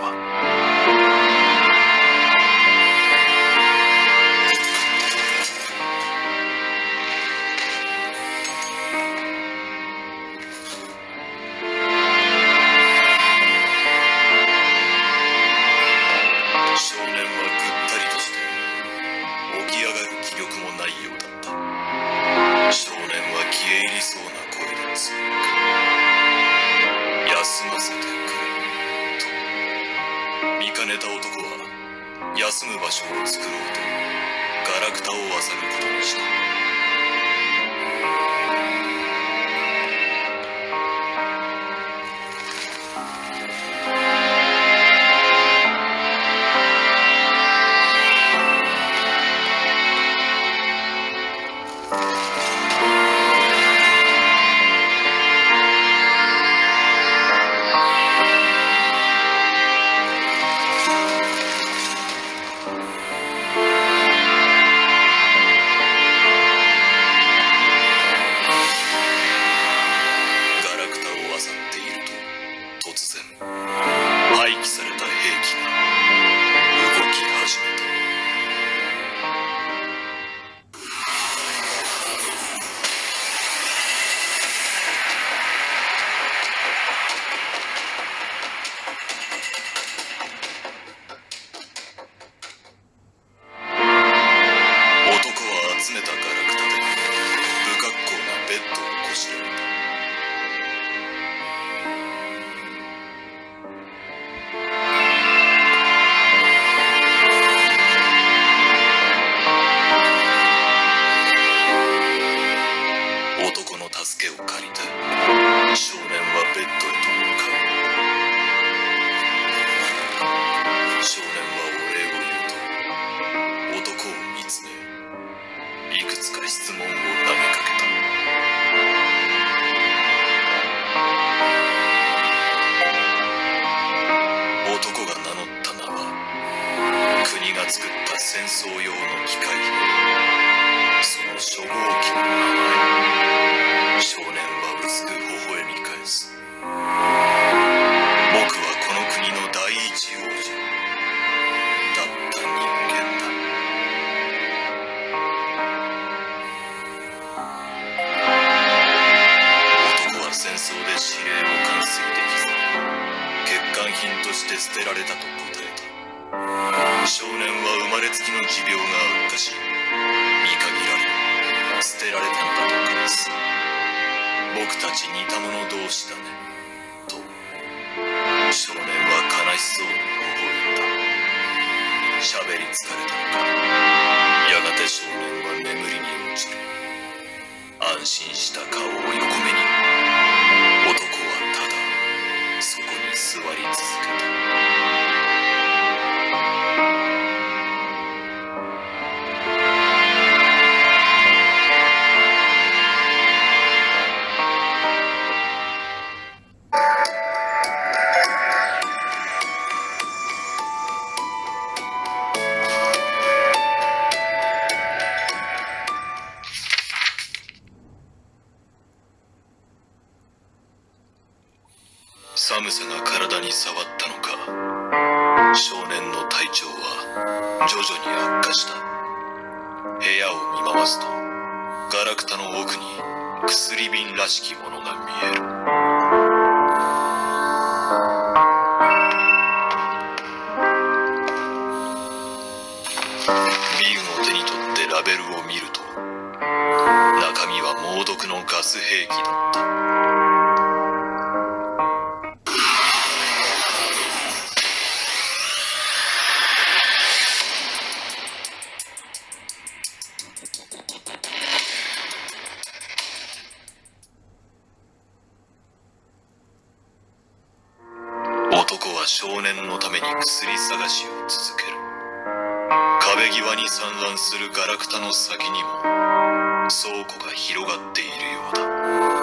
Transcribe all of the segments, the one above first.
Come. そう微笑んだ喋り疲れた。やがて少年は眠りに落ちる。安心した顔を横目に。ばすと。ガラクタの奥に薬瓶らしきものが見える。ビウの手に取ってラベルを見ると中身は猛毒のガス兵器だった。薬探しを続ける。壁際に散乱するガラクタの先にも倉庫が広がっているようだ。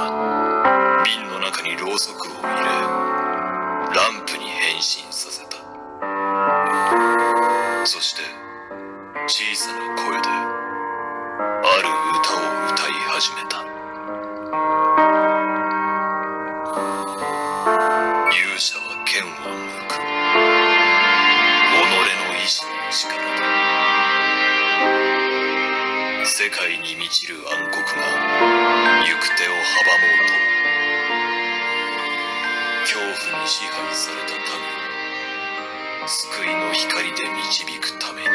瓶の中にろうそくを入れランプに変身させた。に支配された民を救いの光で導くために。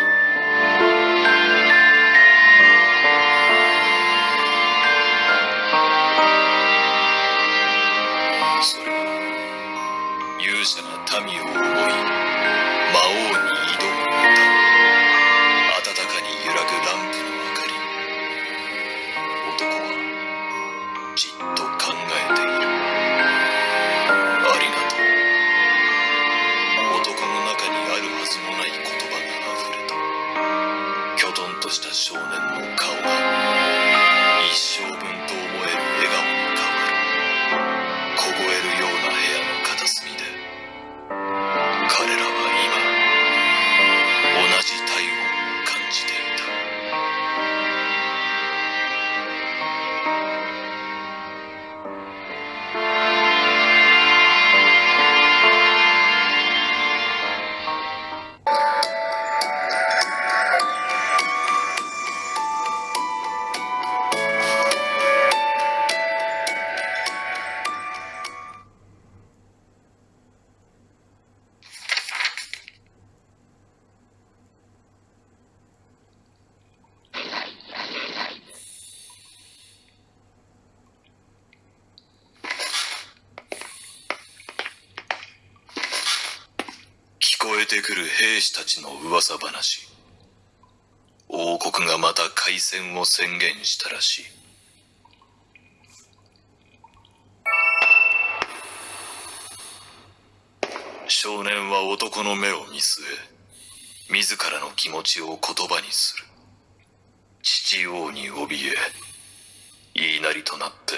それは勇者が民を思いこえてくる兵士たちの噂話。王国がまた開戦を宣言したらしい。少年は男の目を見据え自らの気持ちを言葉にする。父王に怯え言いなりとなって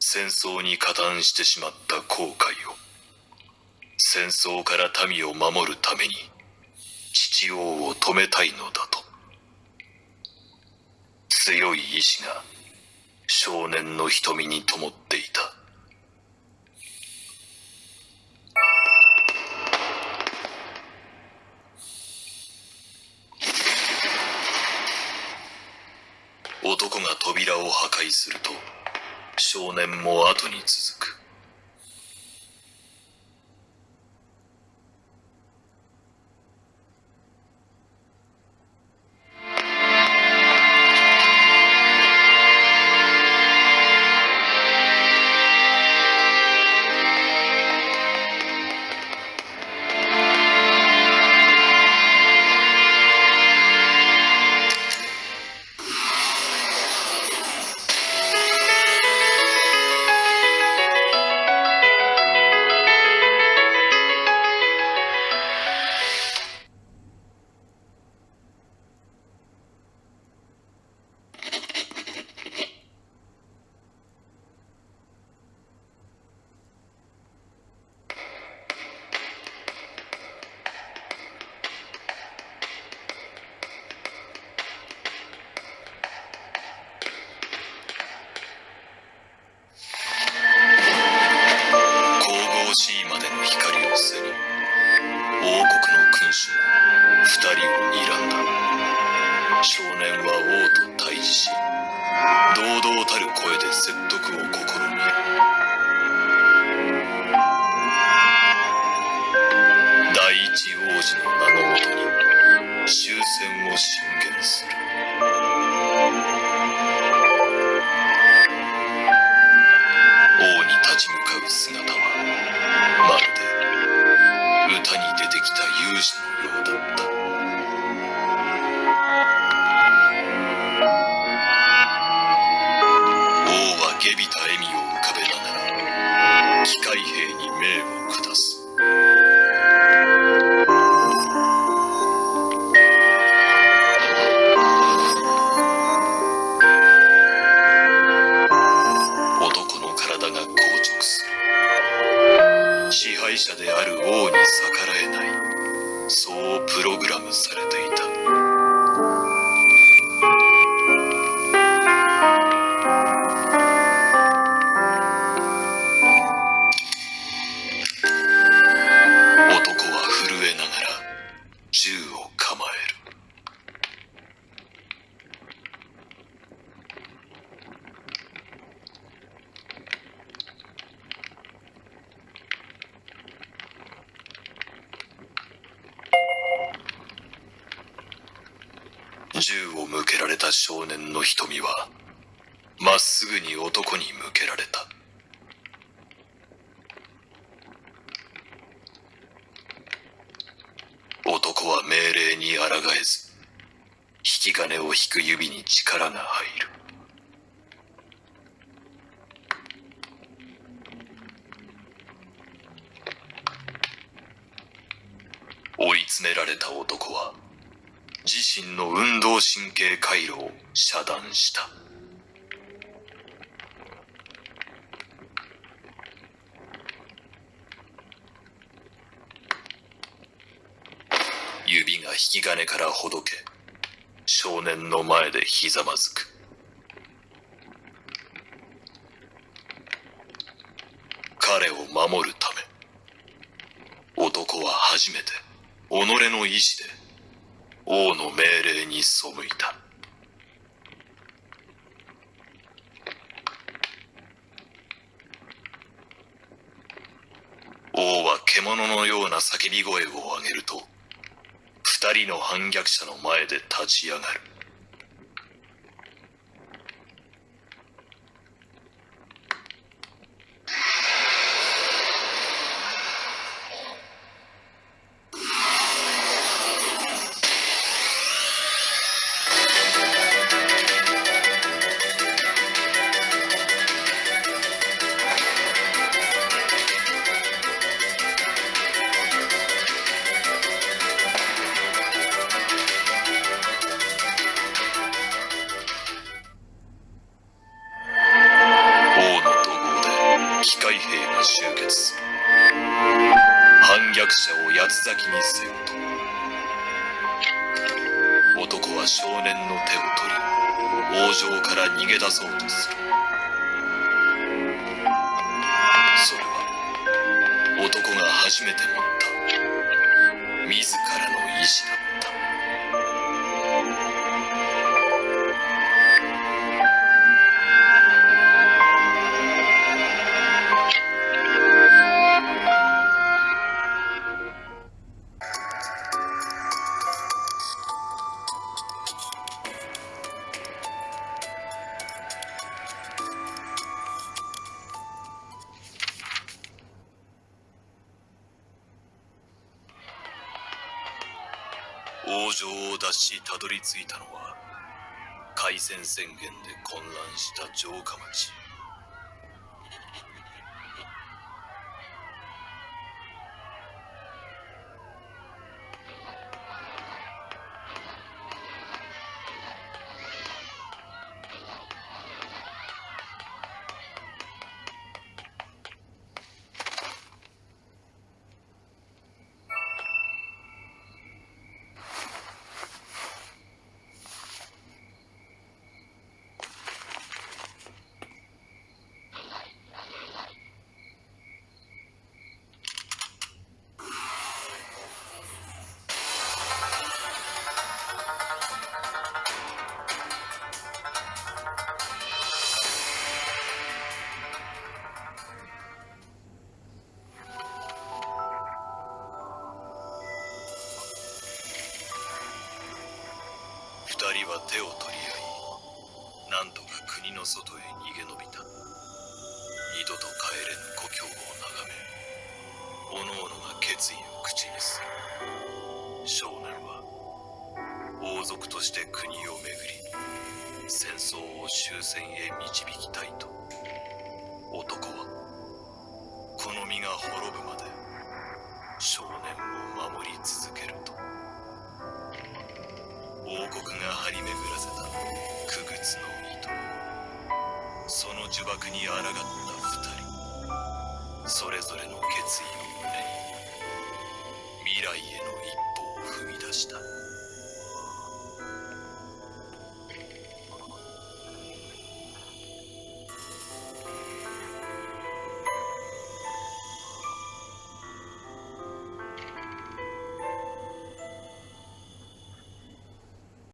戦争に加担してしまった後悔を。戦争から民を守るために父王を止めたいのだと。強い意志が少年の瞳に灯っていた。男が扉を破壊すると少年も後に続く。少年は王と対峙し堂々たる声で説得を試みる。第一王子の名のもとに終戦を進言する。少年の瞳はまっすぐに男に向けられた。男は命令に抗えず引き金を引く指に力が入る。追い詰められた男は自身の運動神経回路を遮断した。指が引き金からほどけ少年の前でひざまずく。彼を守るため男は初めて己の意志で王の命令に背いた。王は獣のような叫び声を上げると二人の反逆者の前で立ち上がる。逃げ出そうとする。それは男が初めて持った。自らの意志だ。王城を脱したどり着いたのは開戦宣言で混乱した城下町。人は手を取り合いなんとか国の外へ逃げ延びた。二度と帰れぬ故郷を眺め各々が決意を口にする。少年は王族として国を巡り戦争を終戦へ導きたいと。男はこの道が滅ぶまで少年を守り続けると。国が張り巡らせた傀儡の糸その呪縛に抗った二人。それぞれの決意を胸に未来への一歩を踏み出した。